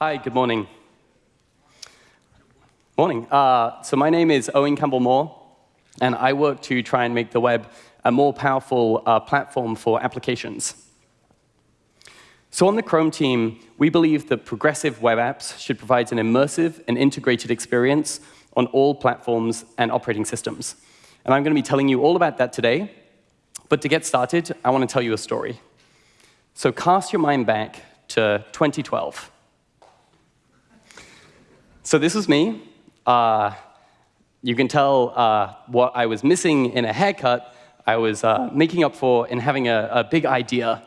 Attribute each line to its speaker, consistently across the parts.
Speaker 1: Hi, good morning. Morning. Uh, so my name is Owen Campbell-Moore, and I work to try and make the web a more powerful uh, platform for applications. So on the Chrome team, we believe that progressive web apps should provide an immersive and integrated experience on all platforms and operating systems. And I'm going to be telling you all about that today. But to get started, I want to tell you a story. So cast your mind back to 2012. So this was me. Uh, you can tell uh, what I was missing in a haircut, I was uh, making up for in having a, a big idea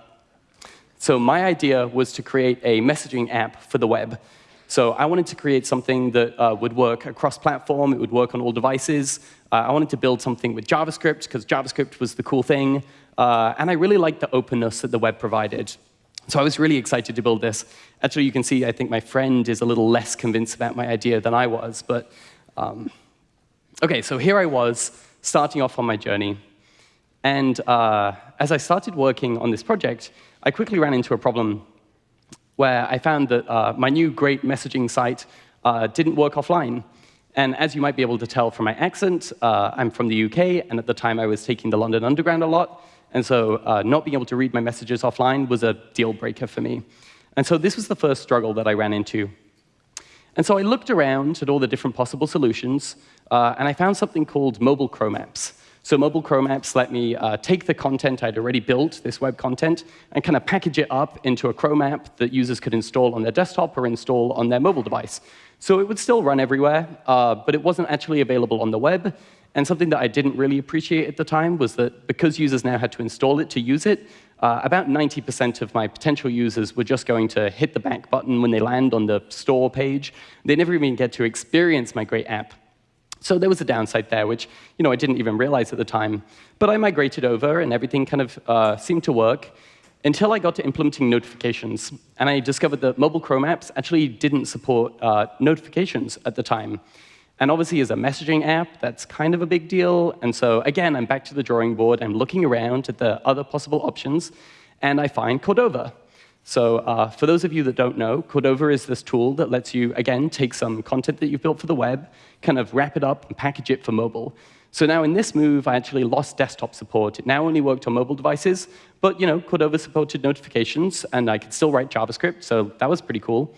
Speaker 1: so my idea was to create a messaging app for the web. So I wanted to create something that uh, would work across platform, it would work on all devices. Uh, I wanted to build something with JavaScript, because JavaScript was the cool thing. Uh, and I really liked the openness that the web provided. So I was really excited to build this. Actually, you can see, I think my friend is a little less convinced about my idea than I was. But um, OK, so here I was, starting off on my journey. And uh, as I started working on this project, I quickly ran into a problem where I found that uh, my new great messaging site uh, didn't work offline. And as you might be able to tell from my accent, uh, I'm from the UK, and at the time I was taking the London Underground a lot. And so uh, not being able to read my messages offline was a deal breaker for me. And so this was the first struggle that I ran into. And so I looked around at all the different possible solutions, uh, and I found something called mobile Chrome apps. So mobile Chrome apps let me uh, take the content I'd already built, this web content, and kind of package it up into a Chrome app that users could install on their desktop or install on their mobile device. So it would still run everywhere, uh, but it wasn't actually available on the web. And something that I didn't really appreciate at the time was that because users now had to install it to use it, uh, about 90% of my potential users were just going to hit the back button when they land on the store page. They never even get to experience my great app. So there was a downside there, which you know, I didn't even realize at the time. But I migrated over, and everything kind of uh, seemed to work until I got to implementing notifications. And I discovered that mobile Chrome apps actually didn't support uh, notifications at the time. And obviously, as a messaging app, that's kind of a big deal. And so again, I'm back to the drawing board. I'm looking around at the other possible options, and I find Cordova. So uh, for those of you that don't know, Cordova is this tool that lets you, again, take some content that you've built for the web, kind of wrap it up and package it for mobile. So now in this move, I actually lost desktop support. It now only worked on mobile devices, but you know, Cordova supported notifications, and I could still write JavaScript, so that was pretty cool.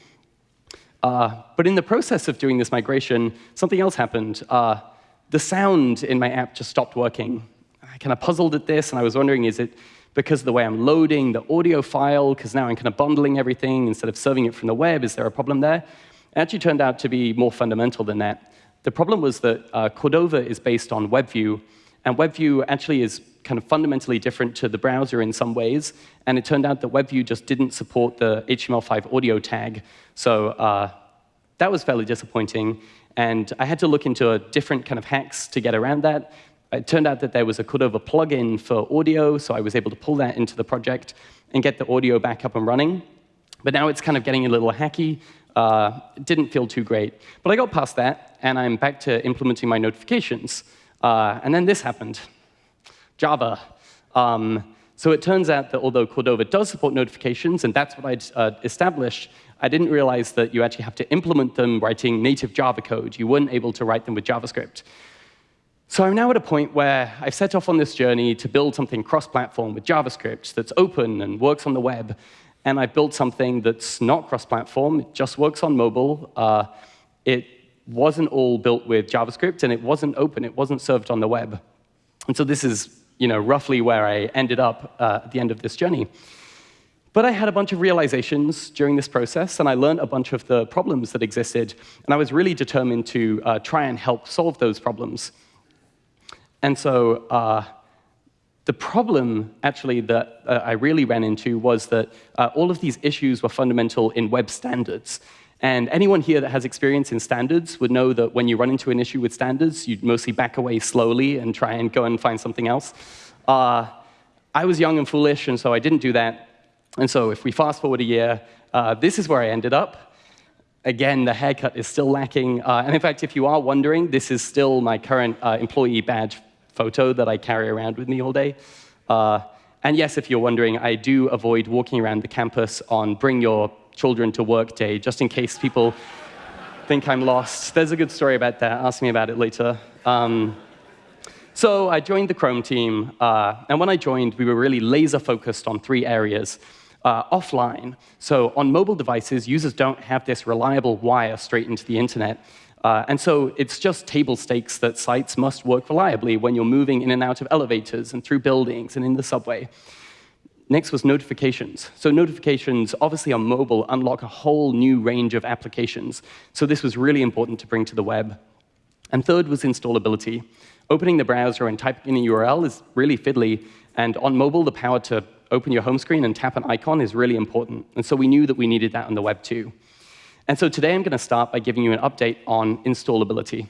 Speaker 1: Uh, but in the process of doing this migration, something else happened. Uh, the sound in my app just stopped working. I kind of puzzled at this, and I was wondering, is it because of the way I'm loading the audio file, because now I'm kind of bundling everything instead of serving it from the web. Is there a problem there? It actually turned out to be more fundamental than that. The problem was that uh, Cordova is based on WebView, and WebView actually is kind of fundamentally different to the browser in some ways, and it turned out that WebView just didn't support the HTML5 audio tag. So uh, that was fairly disappointing, and I had to look into a different kind of hacks to get around that it turned out that there was a Cordova plugin for audio, so I was able to pull that into the project and get the audio back up and running. But now it's kind of getting a little hacky. Uh, it didn't feel too great. But I got past that, and I'm back to implementing my notifications. Uh, and then this happened. Java. Um, so it turns out that although Cordova does support notifications, and that's what I'd uh, established, I didn't realize that you actually have to implement them writing native Java code. You weren't able to write them with JavaScript. So I'm now at a point where I've set off on this journey to build something cross-platform with JavaScript that's open and works on the web. And I've built something that's not cross-platform. It just works on mobile. Uh, it wasn't all built with JavaScript, and it wasn't open. It wasn't served on the web. And so this is you know, roughly where I ended up uh, at the end of this journey. But I had a bunch of realizations during this process, and I learned a bunch of the problems that existed. And I was really determined to uh, try and help solve those problems. And so uh, the problem, actually, that uh, I really ran into was that uh, all of these issues were fundamental in web standards. And anyone here that has experience in standards would know that when you run into an issue with standards, you'd mostly back away slowly and try and go and find something else. Uh, I was young and foolish, and so I didn't do that. And so if we fast forward a year, uh, this is where I ended up. Again, the haircut is still lacking. Uh, and in fact, if you are wondering, this is still my current uh, employee badge photo that I carry around with me all day. Uh, and yes, if you're wondering, I do avoid walking around the campus on Bring Your Children to Work Day, just in case people think I'm lost. There's a good story about that. Ask me about it later. Um, so I joined the Chrome team, uh, and when I joined, we were really laser focused on three areas. Uh, offline, so on mobile devices, users don't have this reliable wire straight into the internet. Uh, and so it's just table stakes that sites must work reliably when you're moving in and out of elevators and through buildings and in the subway. Next was notifications. So notifications, obviously on mobile, unlock a whole new range of applications. So this was really important to bring to the web. And third was installability. Opening the browser and typing in a URL is really fiddly, and on mobile, the power to open your home screen and tap an icon is really important. And so we knew that we needed that on the web too. And so today I'm going to start by giving you an update on installability.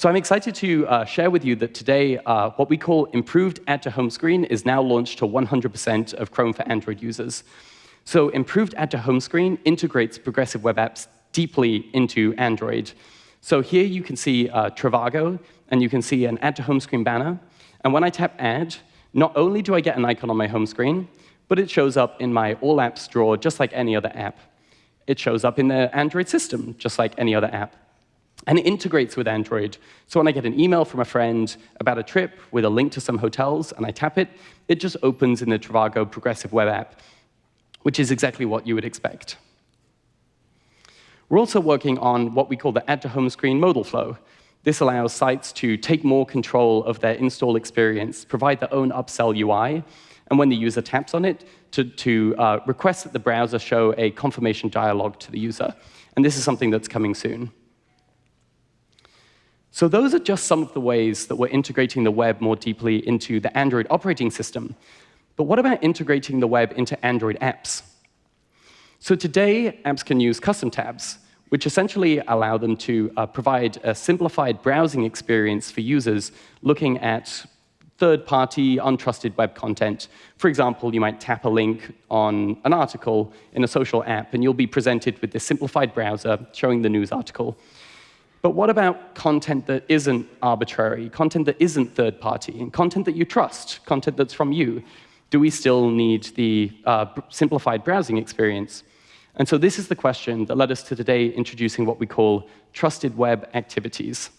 Speaker 1: So I'm excited to uh, share with you that today uh, what we call improved add to home screen is now launched to 100% of Chrome for Android users. So improved add to home screen integrates progressive web apps deeply into Android. So here you can see uh, Trivago, and you can see an add to home screen banner. And when I tap add, not only do I get an icon on my home screen, but it shows up in my All Apps drawer just like any other app. It shows up in the Android system just like any other app. And it integrates with Android. So when I get an email from a friend about a trip with a link to some hotels and I tap it, it just opens in the Trivago Progressive Web app, which is exactly what you would expect. We're also working on what we call the add to home screen modal flow. This allows sites to take more control of their install experience, provide their own upsell UI, and when the user taps on it, to, to uh, request that the browser show a confirmation dialog to the user. And this is something that's coming soon. So those are just some of the ways that we're integrating the web more deeply into the Android operating system. But what about integrating the web into Android apps? So today, apps can use custom tabs, which essentially allow them to uh, provide a simplified browsing experience for users looking at third-party, untrusted web content. For example, you might tap a link on an article in a social app, and you'll be presented with this simplified browser showing the news article. But what about content that isn't arbitrary, content that isn't third-party, and content that you trust, content that's from you? Do we still need the uh, simplified browsing experience? And so this is the question that led us to today introducing what we call trusted web activities.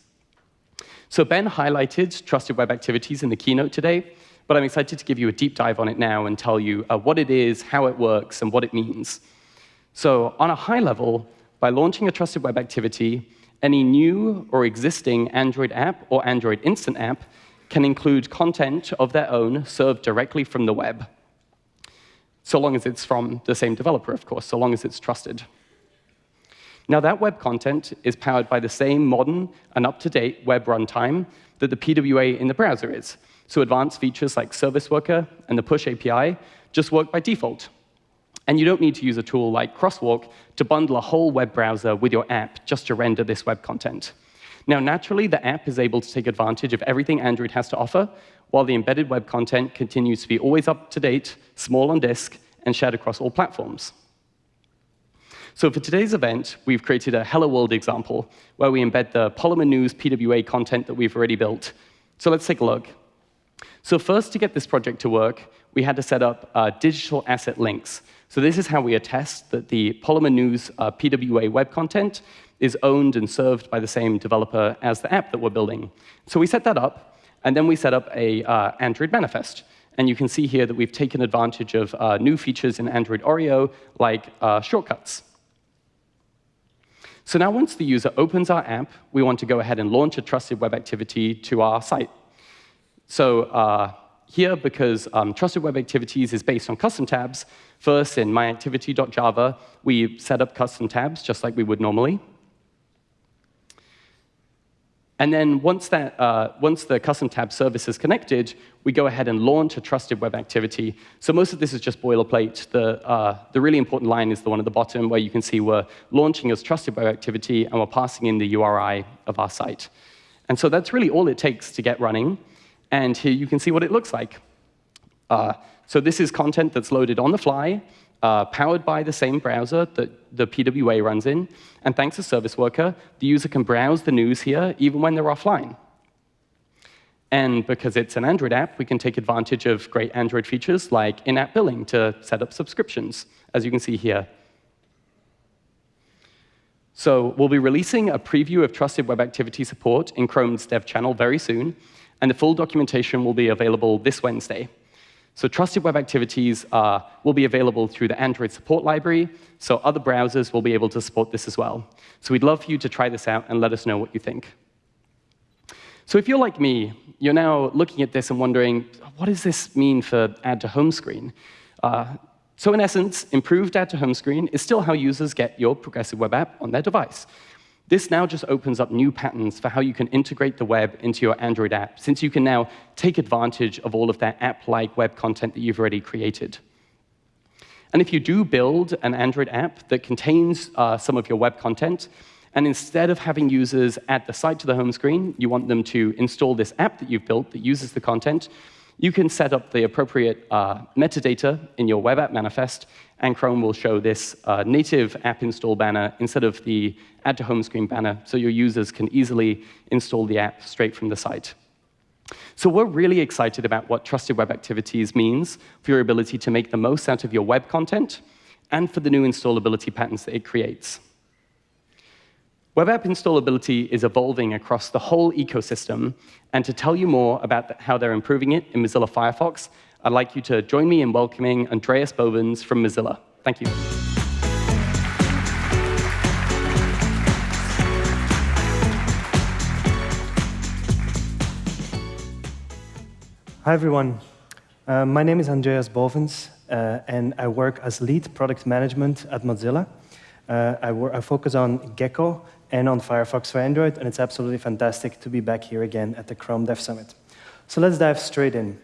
Speaker 1: So Ben highlighted trusted web activities in the keynote today, but I'm excited to give you a deep dive on it now and tell you uh, what it is, how it works, and what it means. So on a high level, by launching a trusted web activity, any new or existing Android app or Android Instant app can include content of their own served directly from the web, so long as it's from the same developer, of course, so long as it's trusted. Now, that web content is powered by the same modern and up-to-date web runtime that the PWA in the browser is. So advanced features like Service Worker and the Push API just work by default. And you don't need to use a tool like Crosswalk to bundle a whole web browser with your app just to render this web content. Now, naturally, the app is able to take advantage of everything Android has to offer, while the embedded web content continues to be always up to date, small on disk, and shared across all platforms. So for today's event, we've created a Hello World example where we embed the Polymer News PWA content that we've already built. So let's take a look. So first, to get this project to work, we had to set up uh, digital asset links. So this is how we attest that the Polymer News uh, PWA web content is owned and served by the same developer as the app that we're building. So we set that up, and then we set up a uh, Android manifest. And you can see here that we've taken advantage of uh, new features in Android Oreo, like uh, shortcuts. So now once the user opens our app, we want to go ahead and launch a trusted web activity to our site. So uh, here, because um, trusted web activities is based on custom tabs, first in myactivity.java, we set up custom tabs just like we would normally. And then once, that, uh, once the custom tab service is connected, we go ahead and launch a trusted web activity. So most of this is just boilerplate. The, uh, the really important line is the one at the bottom where you can see we're launching as trusted web activity and we're passing in the URI of our site. And so that's really all it takes to get running. And here you can see what it looks like. Uh, so this is content that's loaded on the fly uh, powered by the same browser that the PWA runs in. And thanks to Service Worker, the user can browse the news here even when they're offline. And because it's an Android app, we can take advantage of great Android features like in-app billing to set up subscriptions, as you can see here. So we'll be releasing a preview of Trusted Web Activity support in Chrome's dev channel very soon, and the full documentation will be available this Wednesday. So Trusted Web Activities uh, will be available through the Android support library, so other browsers will be able to support this as well. So we'd love for you to try this out and let us know what you think. So if you're like me, you're now looking at this and wondering, what does this mean for add to home screen? Uh, so in essence, improved add to home screen is still how users get your progressive web app on their device. This now just opens up new patterns for how you can integrate the web into your Android app, since you can now take advantage of all of that app-like web content that you've already created. And if you do build an Android app that contains uh, some of your web content, and instead of having users add the site to the home screen, you want them to install this app that you've built that uses the content, you can set up the appropriate uh, metadata in your web app manifest, and Chrome will show this uh, native app install banner instead of the add to home screen banner, so your users can easily install the app straight from the site. So we're really excited about what Trusted Web Activities means for your ability to make the most out of your web content and for the new installability patterns that it creates. Web app installability is evolving across the whole ecosystem, and to tell you more about how they're improving it in Mozilla Firefox, I'd like you to join me in welcoming Andreas Bovens from Mozilla. Thank you.
Speaker 2: Hi, everyone. Uh, my name is Andreas Bovens, uh, and I work as lead product management at Mozilla. Uh, I, I, focus on Gecko and on Firefox for Android, and it's absolutely fantastic to be back here again at the Chrome Dev Summit. So let's dive straight in.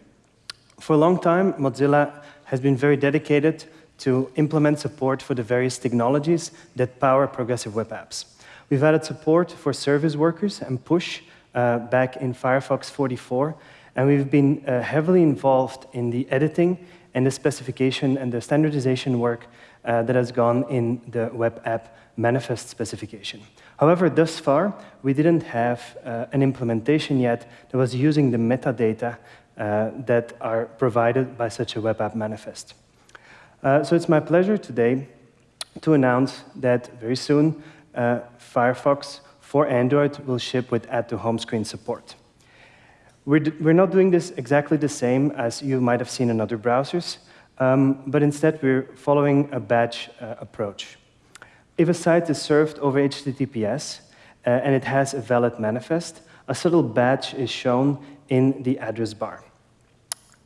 Speaker 2: For a long time, Mozilla has been very dedicated to implement support for the various technologies that power progressive web apps. We've added support for service workers and push uh, back in Firefox 44, and we've been uh, heavily involved in the editing and the specification and the standardization work uh, that has gone in the web app manifest specification. However, thus far, we didn't have uh, an implementation yet that was using the metadata uh, that are provided by such a web app manifest. Uh, so it's my pleasure today to announce that very soon uh, Firefox for Android will ship with add to home screen support. We're, we're not doing this exactly the same as you might have seen in other browsers, um, but instead we're following a batch uh, approach. If a site is served over HTTPS uh, and it has a valid manifest, a subtle badge is shown in the address bar.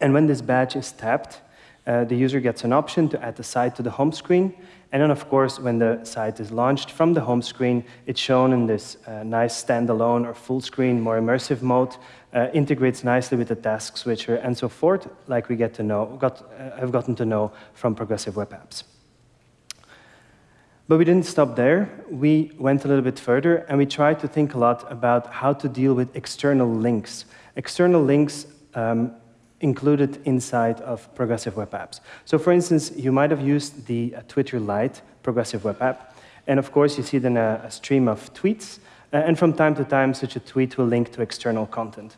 Speaker 2: And when this badge is tapped, uh, the user gets an option to add the site to the home screen. And then, of course, when the site is launched from the home screen, it's shown in this uh, nice standalone or full screen, more immersive mode, uh, integrates nicely with the task switcher and so forth, like we get to know, got, uh, have gotten to know from progressive web apps. But we didn't stop there. We went a little bit further, and we tried to think a lot about how to deal with external links. External links um, included inside of progressive web apps. So for instance, you might have used the uh, Twitter Lite progressive web app, and of course you see then a, a stream of tweets, Uh, and from time to time such a tweet will link to external content.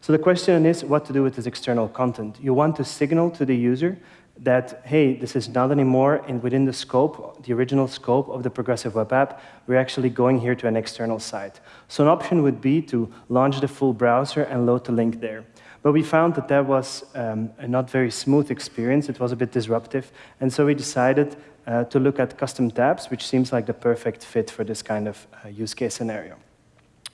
Speaker 2: So the question is what to do with this external content. You want to signal to the user that, hey, this is not anymore in, within the scope, the original scope of the progressive web app. We're actually going here to an external site. So an option would be to launch the full browser and load the link there. But we found that that was um, a not very smooth experience. It was a bit disruptive. And so we decided uh, to look at custom tabs, which seems like the perfect fit for this kind of uh, use case scenario.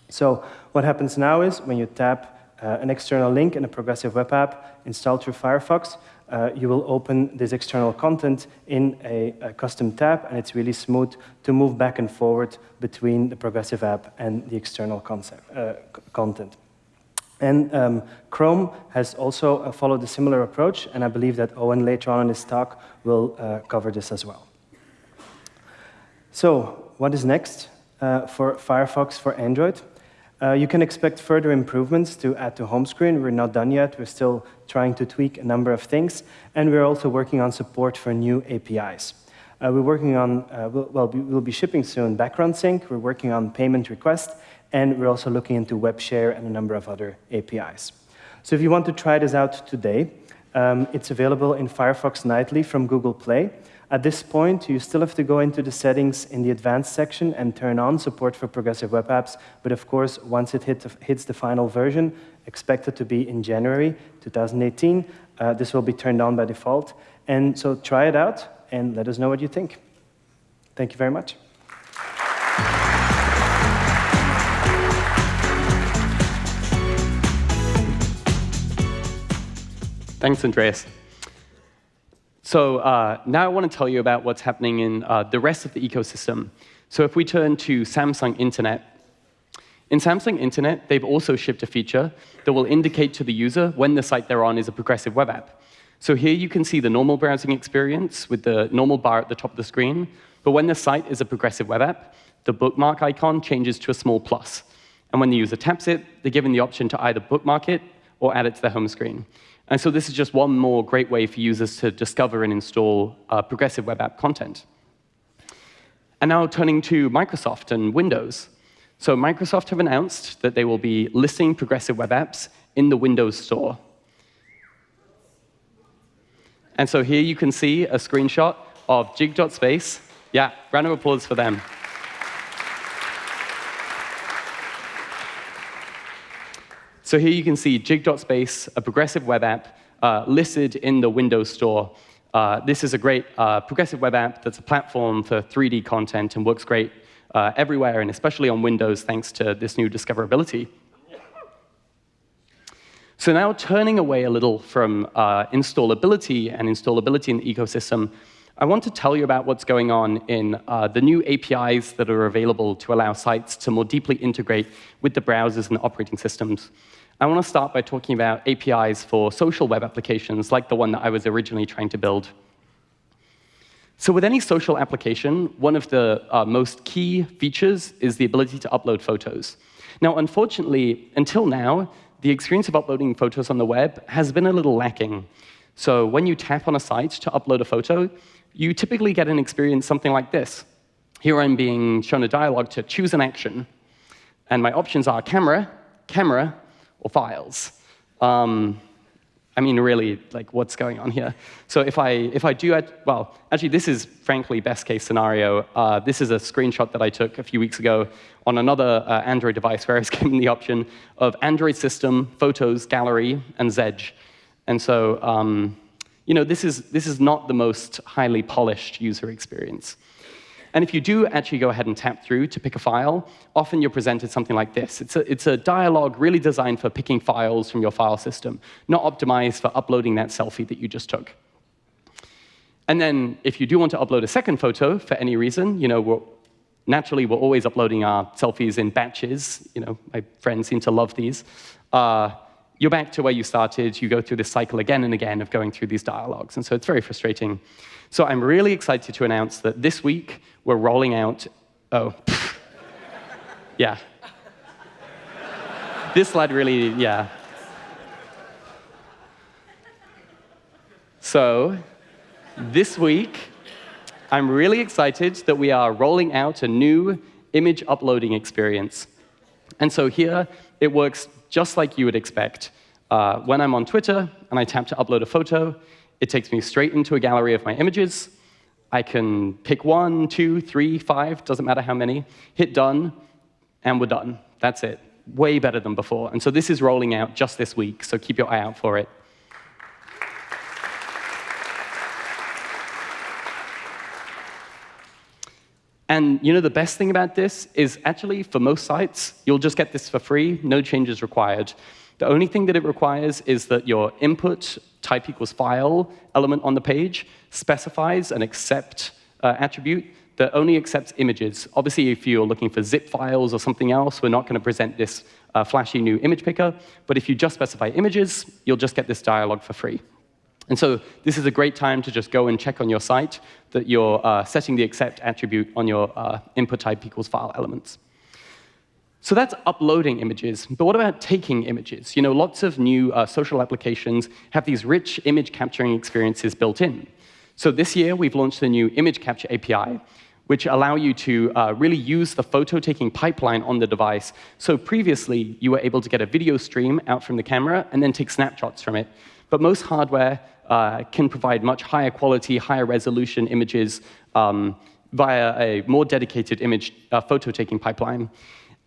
Speaker 2: So what happens now is when you tap uh, an external link in a progressive web app installed through Firefox, uh, you will open this external content in a, a, custom tab, and it's really smooth to move back and forward between the progressive app and the external concept, uh, content. And um, Chrome has also uh, followed a similar approach, and I believe that Owen later on in his talk will uh, cover this as well. So what is next uh, for Firefox for Android? Uh, you can expect further improvements to add to home screen. We're not done yet. We're still trying to tweak a number of things. And we're also working on support for new APIs. Uh, we're working on, uh, we'll, well, we'll be shipping soon background sync. We're working on payment request. And we're also looking into web share and a number of other APIs. So if you want to try this out today, um, it's available in Firefox Nightly from Google Play. At this point, you still have to go into the settings in the advanced section and turn on support for progressive web apps. But of course, once it hit, hits the final version, expected to be in January 2018, uh, this will be turned on by default. And so try it out and let us know what you think. Thank you very much.
Speaker 1: Thanks, Andreas. So uh, now I want to tell you about what's happening in uh, the rest of the ecosystem. So if we turn to Samsung Internet, in Samsung Internet, they've also shipped a feature that will indicate to the user when the site they're on is a progressive web app. So here you can see the normal browsing experience with the normal bar at the top of the screen. But when the site is a progressive web app, the bookmark icon changes to a small plus. And when the user taps it, they're given the option to either bookmark it or add it to their home screen. And so this is just one more great way for users to discover and install uh, progressive web app content. And now turning to Microsoft and Windows. So Microsoft have announced that they will be listing progressive web apps in the Windows Store. And so here you can see a screenshot of jig.space. Yeah, round of applause for them. So here you can see jig.space, a progressive web app, uh, listed in the Windows Store. Uh, this is a great uh, progressive web app that's a platform for 3D content and works great uh, everywhere, and especially on Windows, thanks to this new discoverability. So now turning away a little from uh, installability and installability in the ecosystem, I want to tell you about what's going on in uh, the new APIs that are available to allow sites to more deeply integrate with the browsers and the operating systems. I want to start by talking about APIs for social web applications, like the one that I was originally trying to build. So with any social application, one of the uh, most key features is the ability to upload photos. Now, unfortunately, until now, the experience of uploading photos on the web has been a little lacking. So when you tap on a site to upload a photo, you typically get an experience something like this. Here I'm being shown a dialog to choose an action. And my options are camera, camera, or files. Um, I mean, really, like, what's going on here? So if I, if I do, add well, actually, this is frankly best case scenario. Uh, this is a screenshot that I took a few weeks ago on another uh, Android device where I was given the option of Android system, photos, gallery, and Zedge. And so, um, you know, this is, this is not the most highly polished user experience. And if you do actually go ahead and tap through to pick a file, often you're presented something like this. It's a, it's a dialog really designed for picking files from your file system, not optimized for uploading that selfie that you just took. And then if you do want to upload a second photo for any reason, you know, we're, naturally, we're always uploading our selfies in batches. You know, my friends seem to love these. Uh, you're back to where you started. You go through this cycle again and again of going through these dialogues. And so it's very frustrating. So I'm really excited to announce that this week we're rolling out, oh, yeah. this slide really, yeah. So this week, I'm really excited that we are rolling out a new image uploading experience. And so here, it works just like you would expect. Uh, when I'm on Twitter and I tap to upload a photo, it takes me straight into a gallery of my images. I can pick one, two, three, five, doesn't matter how many, hit done, and we're done. That's it. Way better than before. And so this is rolling out just this week, so keep your eye out for it. And you know the best thing about this is actually for most sites, you'll just get this for free, no changes required. The only thing that it requires is that your input type equals file element on the page specifies an accept uh, attribute that only accepts images. Obviously, if you're looking for zip files or something else, we're not going to present this uh, flashy new image picker. But if you just specify images, you'll just get this dialog for free. And so this is a great time to just go and check on your site that you're uh, setting the accept attribute on your uh, input type equals file elements. So that's uploading images. But what about taking images? You know, lots of new uh, social applications have these rich image capturing experiences built in. So this year, we've launched the new Image Capture API, which allow you to uh, really use the photo-taking pipeline on the device. So previously, you were able to get a video stream out from the camera and then take snapshots from it. But most hardware uh, can provide much higher quality, higher resolution images um, via a more dedicated image uh, photo-taking pipeline.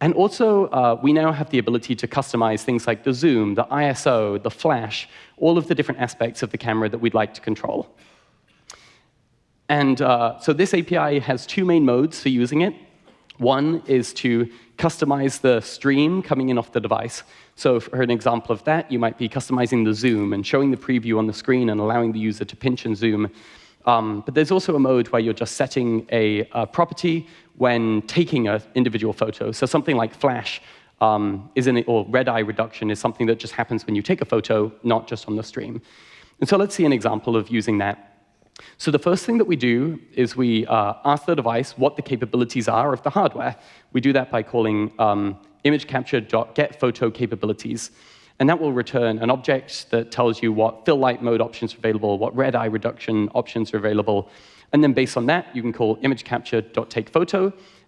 Speaker 1: And also, uh, we now have the ability to customize things like the zoom, the ISO, the flash, all of the different aspects of the camera that we'd like to control. And uh, so this API has two main modes for using it. One is to customize the stream coming in off the device. So for an example of that, you might be customizing the zoom and showing the preview on the screen and allowing the user to pinch and zoom. Um, but there's also a mode where you're just setting a, a property when taking an individual photo. So something like flash um, is in, or red eye reduction is something that just happens when you take a photo, not just on the stream. And so let's see an example of using that. So the first thing that we do is we uh, ask the device what the capabilities are of the hardware. We do that by calling um, image capabilities. And that will return an object that tells you what fill light mode options are available, what red eye reduction options are available, and then based on that, you can call image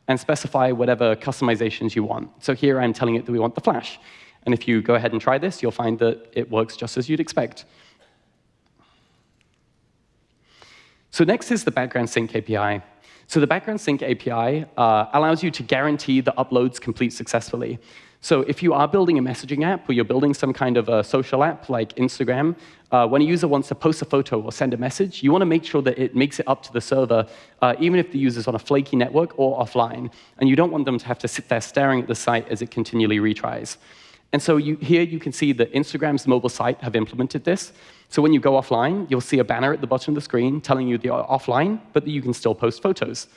Speaker 1: and specify whatever customizations you want. So here I'm telling it that we want the flash. And if you go ahead and try this, you'll find that it works just as you'd expect. So next is the background sync API. So the background sync API uh, allows you to guarantee the uploads complete successfully. So if you are building a messaging app or you're building some kind of a social app like Instagram, uh, when a user wants to post a photo or send a message, you want to make sure that it makes it up to the server, uh, even if the user's on a flaky network or offline. And you don't want them to have to sit there staring at the site as it continually retries. And so you, here you can see that Instagram's mobile site have implemented this. So when you go offline, you'll see a banner at the bottom of the screen telling you you're offline, but that you can still post photos.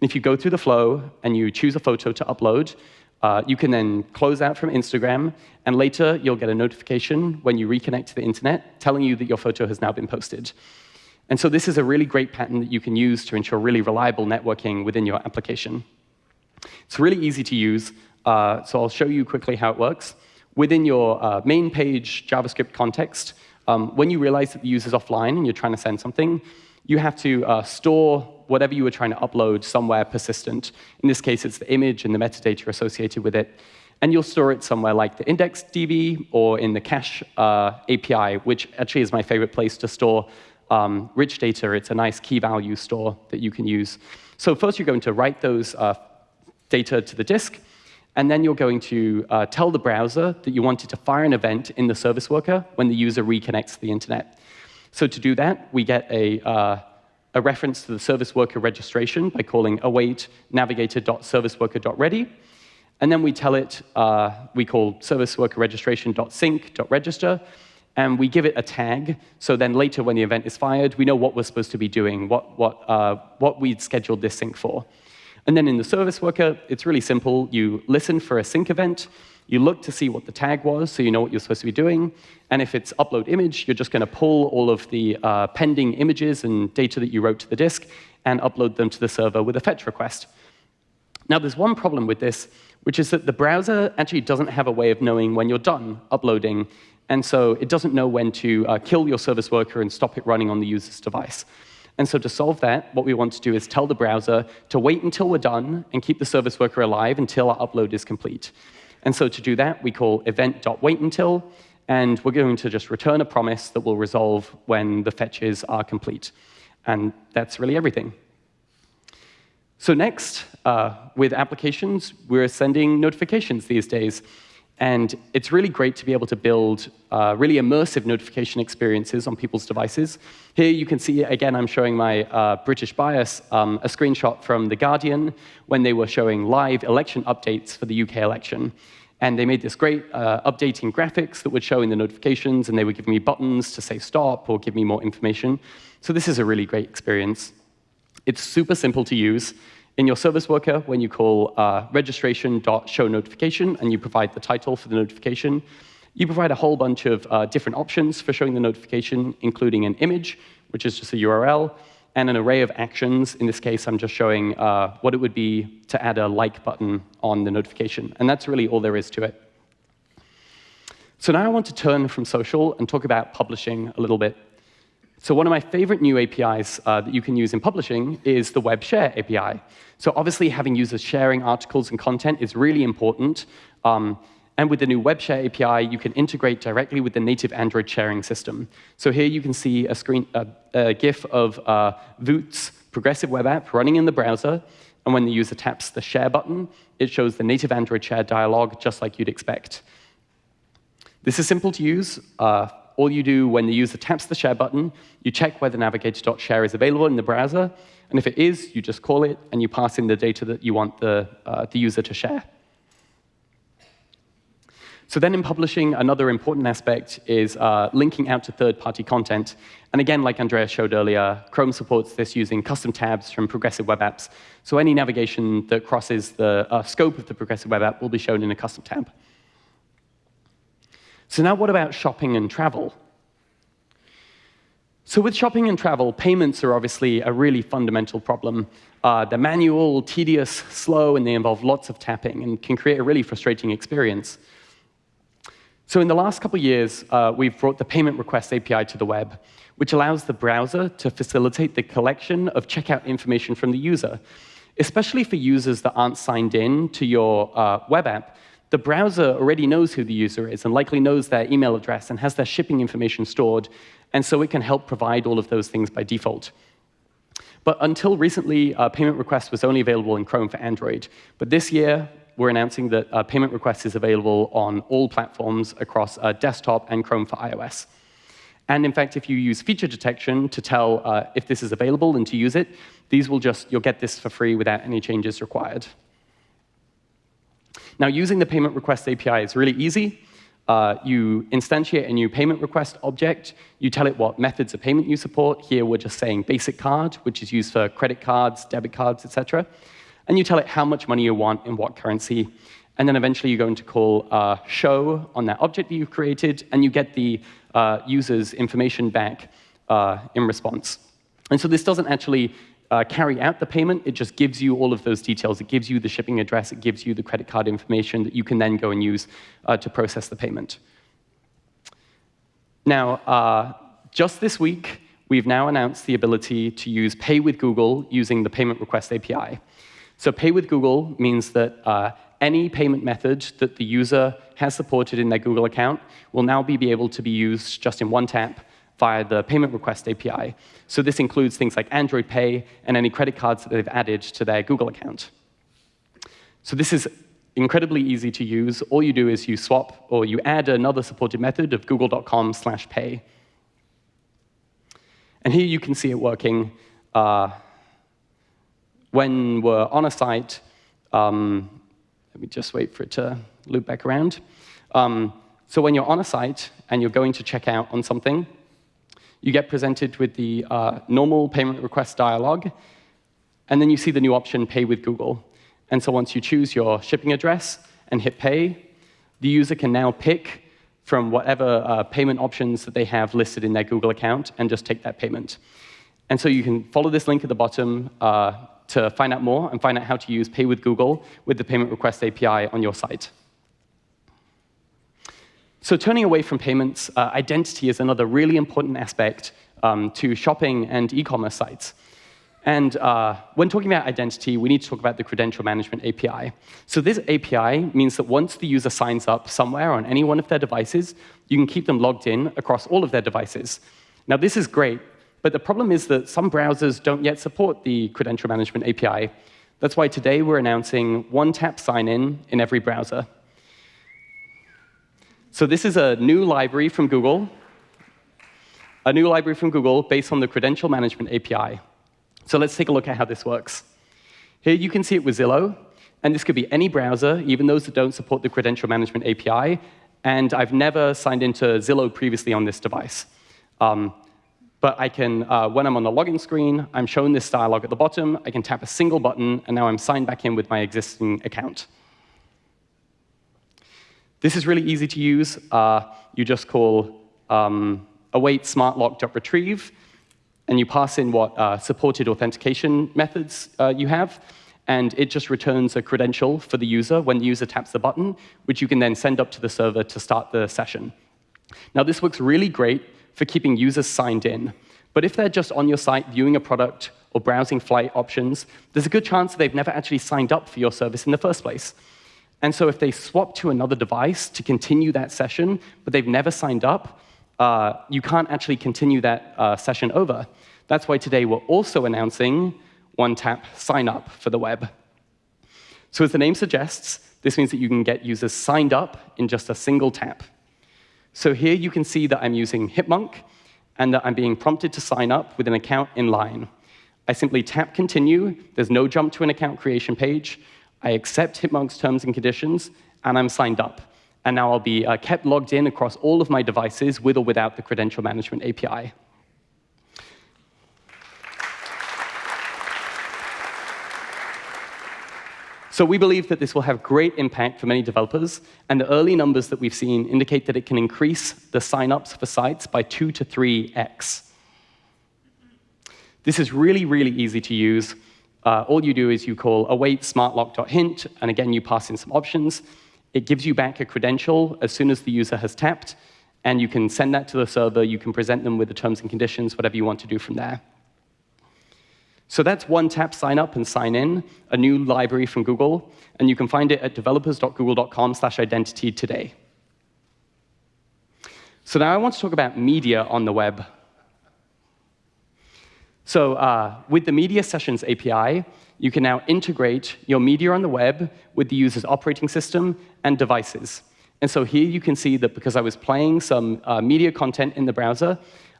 Speaker 1: And if you go through the flow and you choose a photo to upload, uh, you can then close out from Instagram, and later you'll get a notification when you reconnect to the internet telling you that your photo has now been posted. And so this is a really great pattern that you can use to ensure really reliable networking within your application. It's really easy to use, uh, so I'll show you quickly how it works. Within your uh, main page JavaScript context, um, when you realize that the user's offline and you're trying to send something, you have to uh, store whatever you were trying to upload somewhere persistent. In this case, it's the image and the metadata associated with it. And you'll store it somewhere like the IndexedDB or in the cache uh, API, which actually is my favorite place to store um, rich data. It's a nice key value store that you can use. So first, you're going to write those uh, data to the disk. And then you're going to uh, tell the browser that you wanted to fire an event in the service worker when the user reconnects to the internet. So to do that, we get a, uh, a reference to the service worker registration by calling await navigator.serviceworker.ready. And then we tell it, uh, we call service worker registration.sync.register, and we give it a tag. So then later when the event is fired, we know what we're supposed to be doing, what, what, uh, what we'd scheduled this sync for. And then in the service worker, it's really simple. You listen for a sync event. You look to see what the tag was, so you know what you're supposed to be doing. And if it's upload image, you're just going to pull all of the uh, pending images and data that you wrote to the disk and upload them to the server with a fetch request. Now, there's one problem with this, which is that the browser actually doesn't have a way of knowing when you're done uploading. And so it doesn't know when to uh, kill your service worker and stop it running on the user's device. And so to solve that, what we want to do is tell the browser to wait until we're done and keep the service worker alive until our upload is complete. And so to do that, we call event.waitUntil, and we're going to just return a promise that will resolve when the fetches are complete. And that's really everything. So next, uh, with applications, we're sending notifications these days. And it's really great to be able to build uh, really immersive notification experiences on people's devices. Here you can see, again, I'm showing my uh, British bias, um, a screenshot from The Guardian when they were showing live election updates for the UK election. And they made this great uh, updating graphics that would show in the notifications, and they would give me buttons to say stop or give me more information. So this is a really great experience. It's super simple to use. In your service worker, when you call uh, registration.showNotification and you provide the title for the notification, you provide a whole bunch of uh, different options for showing the notification, including an image, which is just a URL, and an array of actions. In this case, I'm just showing uh, what it would be to add a like button on the notification. And that's really all there is to it. So now I want to turn from social and talk about publishing a little bit. So one of my favorite new APIs uh, that you can use in publishing is the Web Share API. So obviously, having users sharing articles and content is really important. Um, and with the new Web Share API, you can integrate directly with the native Android sharing system. So here you can see a, screen, a GIF of uh, Voot's progressive web app running in the browser. And when the user taps the Share button, it shows the native Android Share dialog, just like you'd expect. This is simple to use. Uh, all you do when the user taps the share button, you check whether navigator.share is available in the browser. And if it is, you just call it, and you pass in the data that you want the, uh, the user to share. So then in publishing, another important aspect is uh, linking out to third-party content. And again, like Andrea showed earlier, Chrome supports this using custom tabs from progressive web apps. So any navigation that crosses the uh, scope of the progressive web app will be shown in a custom tab. So now what about shopping and travel? So with shopping and travel, payments are obviously a really fundamental problem. Uh, they're manual, tedious, slow, and they involve lots of tapping and can create a really frustrating experience. So in the last couple of years, uh, we've brought the payment request API to the web, which allows the browser to facilitate the collection of checkout information from the user, especially for users that aren't signed in to your uh, web app the browser already knows who the user is and likely knows their email address and has their shipping information stored, and so it can help provide all of those things by default. But until recently, uh, payment request was only available in Chrome for Android. But this year, we're announcing that uh, payment request is available on all platforms across uh, desktop and Chrome for iOS. And in fact, if you use feature detection to tell uh, if this is available and to use it, these will just, you'll get this for free without any changes required. Now, using the payment request API is really easy. Uh, you instantiate a new payment request object. You tell it what methods of payment you support. Here, we're just saying basic card, which is used for credit cards, debit cards, etc. And you tell it how much money you want in what currency. And then eventually, you're going to call uh, show on that object that you've created, and you get the uh, user's information back uh, in response. And so this doesn't actually uh, carry out the payment, it just gives you all of those details. It gives you the shipping address, it gives you the credit card information that you can then go and use uh, to process the payment. Now, uh, just this week, we've now announced the ability to use Pay with Google using the Payment Request API. So Pay with Google means that uh, any payment method that the user has supported in their Google account will now be able to be used just in one tap via the payment request API. So this includes things like Android Pay and any credit cards that they've added to their Google account. So this is incredibly easy to use. All you do is you swap or you add another supported method of google.com slash pay. And here you can see it working. Uh, when we're on a site, um, let me just wait for it to loop back around. Um, so when you're on a site and you're going to check out on something, you get presented with the uh, normal payment request dialog, and then you see the new option, Pay with Google. And so once you choose your shipping address and hit Pay, the user can now pick from whatever uh, payment options that they have listed in their Google account and just take that payment. And so you can follow this link at the bottom uh, to find out more and find out how to use Pay with Google with the Payment Request API on your site. So turning away from payments, uh, identity is another really important aspect um, to shopping and e-commerce sites. And uh, when talking about identity, we need to talk about the credential management API. So this API means that once the user signs up somewhere on any one of their devices, you can keep them logged in across all of their devices. Now, this is great, but the problem is that some browsers don't yet support the credential management API. That's why today we're announcing one-tap sign-in in every browser. So this is a new library from Google, a new library from Google based on the credential management API. So let's take a look at how this works. Here you can see it with Zillow, and this could be any browser, even those that don't support the credential management API. And I've never signed into Zillow previously on this device. Um, but I can, uh, when I'm on the login screen, I'm shown this dialog at the bottom. I can tap a single button, and now I'm signed back in with my existing account. This is really easy to use. Uh, you just call um, await smartlock.retrieve, and you pass in what uh, supported authentication methods uh, you have, and it just returns a credential for the user when the user taps the button, which you can then send up to the server to start the session. Now, this works really great for keeping users signed in. But if they're just on your site viewing a product or browsing flight options, there's a good chance they've never actually signed up for your service in the first place. And so if they swap to another device to continue that session, but they've never signed up, uh, you can't actually continue that uh, session over. That's why today we're also announcing one-tap sign-up for the web. So as the name suggests, this means that you can get users signed up in just a single tap. So here you can see that I'm using Hipmunk, and that I'm being prompted to sign up with an account in line. I simply tap Continue. There's no jump to an account creation page. I accept Hipmunk's terms and conditions, and I'm signed up. And now I'll be uh, kept logged in across all of my devices with or without the credential management API. So we believe that this will have great impact for many developers, and the early numbers that we've seen indicate that it can increase the signups for sites by 2 to 3x. This is really, really easy to use. Uh, all you do is you call await smartlock.hint, and again, you pass in some options. It gives you back a credential as soon as the user has tapped, and you can send that to the server. You can present them with the terms and conditions, whatever you want to do from there. So that's one tap sign up and sign in, a new library from Google, and you can find it at developers.google.com/identity today. So now I want to talk about media on the web. So uh, with the Media Sessions API, you can now integrate your media on the web with the user's operating system and devices. And so here you can see that because I was playing some uh, media content in the browser,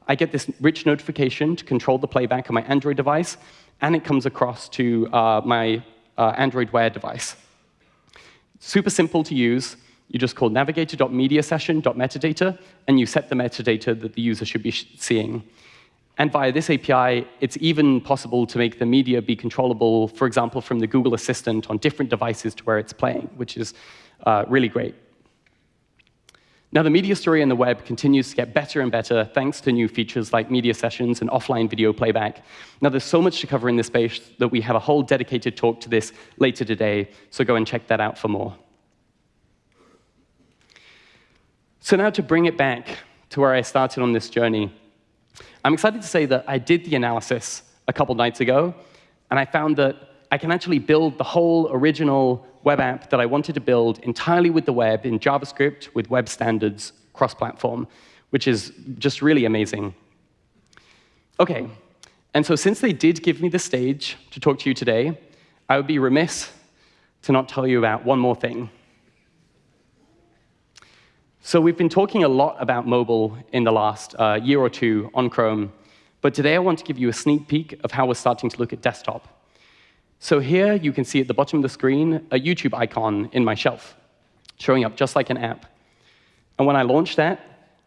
Speaker 1: I get this rich notification to control the playback on my Android device, and it comes across to uh, my uh, Android Wear device. Super simple to use. You just call navigator.mediasession.metadata, and you set the metadata that the user should be seeing. And via this API, it's even possible to make the media be controllable, for example, from the Google Assistant on different devices to where it's playing, which is uh, really great. Now, the media story on the web continues to get better and better thanks to new features like media sessions and offline video playback. Now, there's so much to cover in this space that we have a whole dedicated talk to this later today, so go and check that out for more. So now to bring it back to where I started on this journey, I'm excited to say that I did the analysis a couple nights ago, and I found that I can actually build the whole original web app that I wanted to build entirely with the web in JavaScript with web standards cross-platform, which is just really amazing. OK, and so since they did give me the stage to talk to you today, I would be remiss to not tell you about one more thing. So we've been talking a lot about mobile in the last uh, year or two on Chrome, but today I want to give you a sneak peek of how we're starting to look at desktop. So here you can see at the bottom of the screen a YouTube icon in my shelf, showing up just like an app. And when I launch that,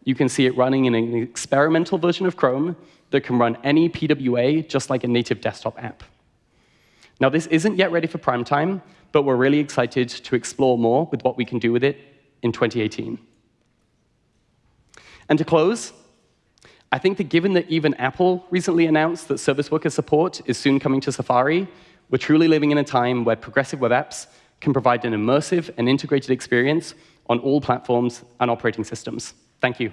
Speaker 1: you can see it running in an experimental version of Chrome that can run any PWA just like a native desktop app. Now, this isn't yet ready for prime time, but we're really excited to explore more with what we can do with it in 2018. And to close, I think that given that even Apple recently announced that service worker support is soon coming to Safari, we're truly living in a time where progressive web apps can provide an immersive and integrated experience on all platforms and operating systems. Thank you.